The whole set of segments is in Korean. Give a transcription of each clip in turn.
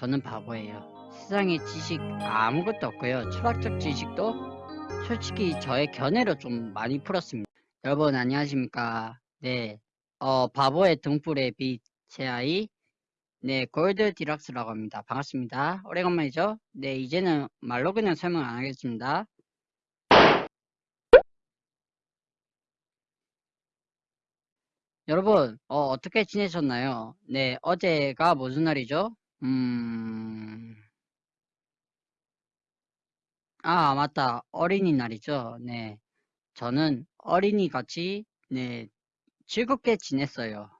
저는 바보예요. 세상에 지식 아무것도 없고요. 철학적 지식도 솔직히 저의 견해로 좀 많이 풀었습니다. 여러분 안녕하십니까? 네, 어 바보의 등불의 빛 제 아이 네 골드 디락스라고 합니다. 반갑습니다. 오래간만이죠? 네 이제는 말로 그냥 설명 안 하겠습니다. 여러분 어, 어떻게 지내셨나요? 네 어제가 무슨 날이죠? 음... 아, 맞다. 어린이날이죠. 네. 저는 어린이 같이, 네, 즐겁게 지냈어요.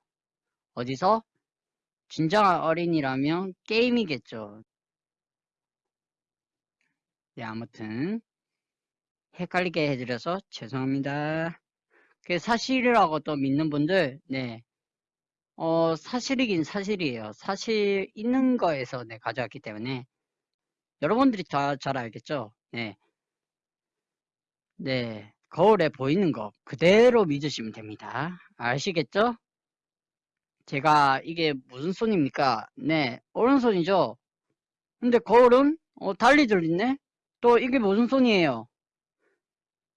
어디서? 진정한 어린이라면 게임이겠죠. 네, 아무튼, 헷갈리게 해드려서 죄송합니다. 그 사실이라고 또 믿는 분들, 네. 어, 사실이긴 사실이에요. 사실 있는 거에서 네, 가져왔기 때문에. 여러분들이 다 잘 알겠죠? 네. 네. 거울에 보이는 거 그대로 믿으시면 됩니다. 아시겠죠? 제가 이게 무슨 손입니까? 네. 오른손이죠? 근데 거울은 어, 달리 들리네? 또 이게 무슨 손이에요?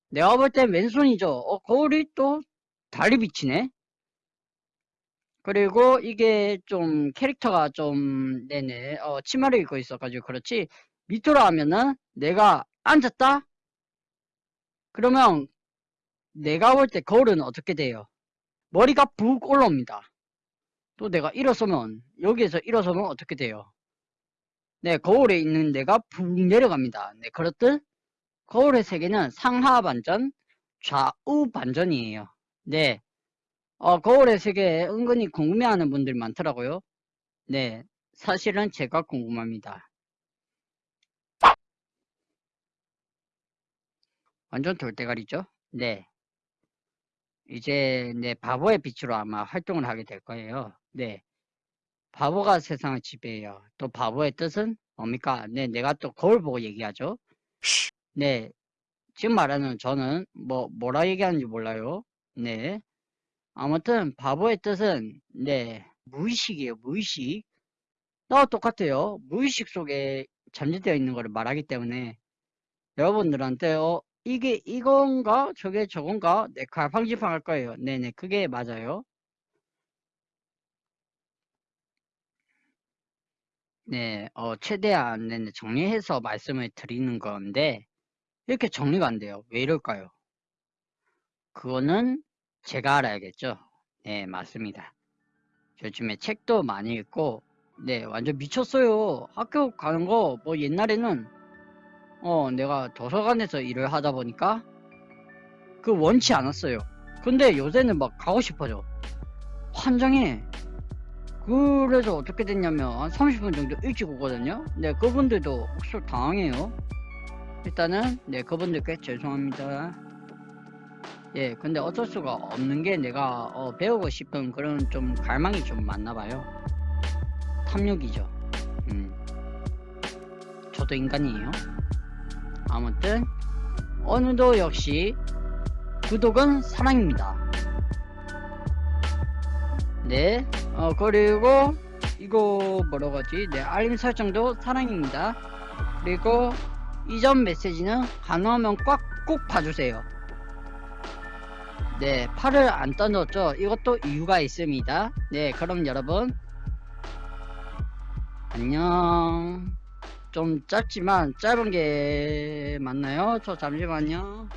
내가 볼 땐 왼손이죠? 어, 거울이 또 달리 비치네? 그리고 이게 좀 캐릭터가 좀 네네 어, 치마를 입고 있어가지고 그렇지 밑으로 하면은 내가 앉았다? 그러면 내가 볼 때 거울은 어떻게 돼요? 머리가 북 올라옵니다. 또 내가 일어서면 여기에서 일어서면 어떻게 돼요? 네, 거울에 있는 내가 북 내려갑니다. 네, 그렇듯 거울의 세계는 상하 반전, 좌우 반전이에요. 네, 어, 거울의 세계에 은근히 궁금해하는 분들 많더라고요. 네, 사실은 제가 궁금합니다. 완전 돌대가리죠? 네. 이제 네 바보의 빛으로 아마 활동을 하게 될 거예요. 네. 바보가 세상을 지배해요. 또 바보의 뜻은 뭡니까? 네, 내가 또 거울 보고 얘기하죠. 네. 지금 말하는 저는 뭐 뭐라 얘기하는지 몰라요. 네. 아무튼 바보의 뜻은 네 무의식이에요. 무의식. 나와 똑같아요. 무의식 속에 잠재되어 있는 것을 말하기 때문에 여러분들한테 어, 이게 이건가 저게 저건가 네 갈팡질팡 할 거예요 네네 그게 맞아요 네 어, 최대한 네네, 정리해서 말씀을 드리는 건데 이렇게 정리가 안 돼요 왜 이럴까요 그거는 제가 알아야겠죠? 네 맞습니다. 요즘에 책도 많이 읽고 네 완전 미쳤어요. 학교 가는 거 뭐 옛날에는 어 내가 도서관에서 일을 하다 보니까 그 원치 않았어요. 근데 요새는 막 가고 싶어져. 환장해. 그래서 어떻게 됐냐면 한 30분 정도 일찍 오거든요? 네 그분들도 혹시 당황해요? 일단은 네 그분들께 죄송합니다 예 근데 어쩔 수가 없는 게 내가 어, 배우고 싶은 그런 좀 갈망이 좀 많나 봐요. 탐욕이죠. 음. 저도 인간이에요. 아무튼 어느도 역시 구독은 사랑입니다. 네 어, 그리고 이거 뭐라고 하지? 네 알림 설정도 사랑입니다. 그리고 이전 메시지는 가능하면 꽉 꼭 봐주세요 네 팔을 안 떠넣었죠 이것도 이유가 있습니다 네 그럼 여러분 안녕 좀 짧지만 짧은 게 맞나요? 저 잠시만요.